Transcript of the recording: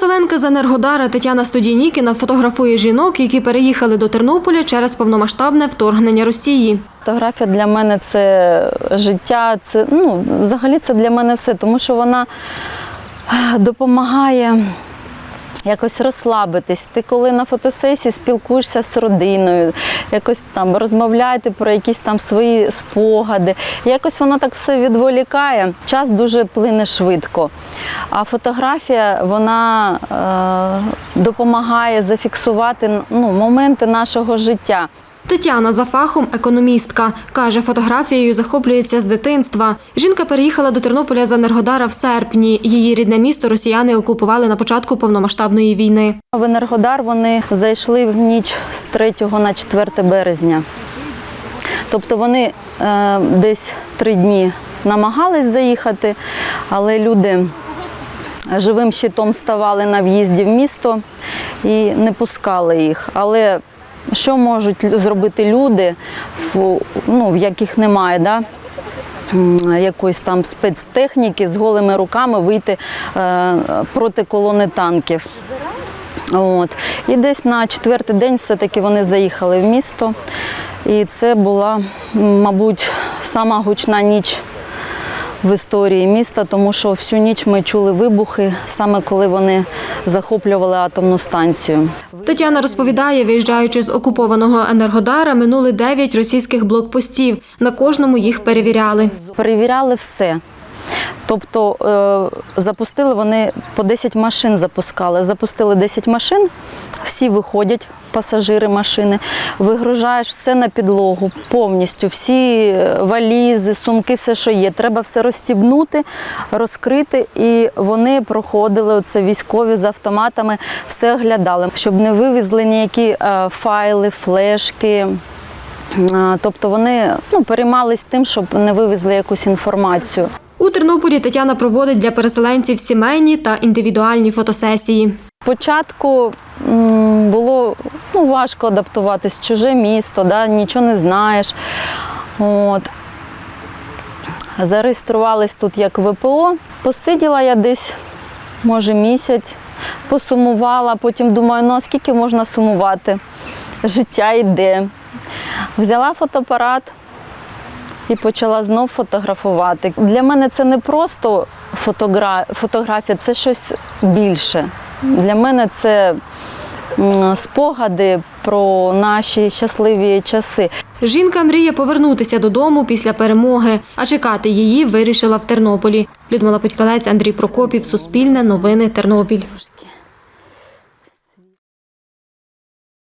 Переселенка з Енергодара Тетяна Студійнікіна фотографує жінок, які переїхали до Тернополя через повномасштабне вторгнення Росії. Фотографія для мене це життя, це ну, взагалі це для мене все, тому що вона е, допомагає якось розслабитись. Ти коли на фотосесії спілкуєшся з родиною, якось там розмовляєте про якісь там свої спогади. Якось воно так все відволікає. Час дуже плине швидко. А фотографія вона е, допомагає зафіксувати ну, моменти нашого життя. Тетяна за фахом економістка. Каже, фотографією захоплюється з дитинства. Жінка переїхала до Тернополя з Енергодара в серпні. Її рідне місто росіяни окупували на початку повномасштабної війни. В Енергодар вони зайшли в ніч з 3 на 4 березня. Тобто вони е, десь три дні намагались заїхати, але люди живим щитом ставали на в'їзді в місто і не пускали їх. Але що можуть зробити люди, ну, в яких немає, да? якоїсь там спецтехніки з голими руками вийти е, проти колони танків. От. І десь на четвертий день все-таки вони заїхали в місто. І це була, мабуть, сама гучна ніч в історії міста, тому що всю ніч ми чули вибухи, саме коли вони захоплювали атомну станцію. Тетяна розповідає, виїжджаючи з окупованого Енергодара, минули дев'ять російських блокпостів. На кожному їх перевіряли. Перевіряли все. Тобто е, запустили вони по 10 машин запускали. Запустили 10 машин, всі виходять, пасажири машини, вигружаєш все на підлогу, повністю, всі е, валізи, сумки, все, що є. Треба все розстібнути, розкрити. І вони проходили оце військові з автоматами, все оглядали, щоб не вивезли ніякі е, файли, флешки. Тобто вони ну, переймались тим, щоб не вивезли якусь інформацію. У Тернополі Тетяна проводить для переселенців сімейні та індивідуальні фотосесії. Спочатку було ну, важко адаптуватись чуже місто, да, нічого не знаєш. От. Зареєструвались тут як ВПО. Посиділа я десь, може, місяць, посумувала, потім думаю, ну скільки можна сумувати? Життя йде. Взяла фотоапарат і почала знов фотографувати. Для мене це не просто фотогра... фотографія, це щось більше. Для мене це спогади про наші щасливі часи. Жінка мріє повернутися додому після перемоги, а чекати її вирішила в Тернополі. Людмила Путькалець, Андрій Прокопів, Суспільне, Новини, Тернопіль.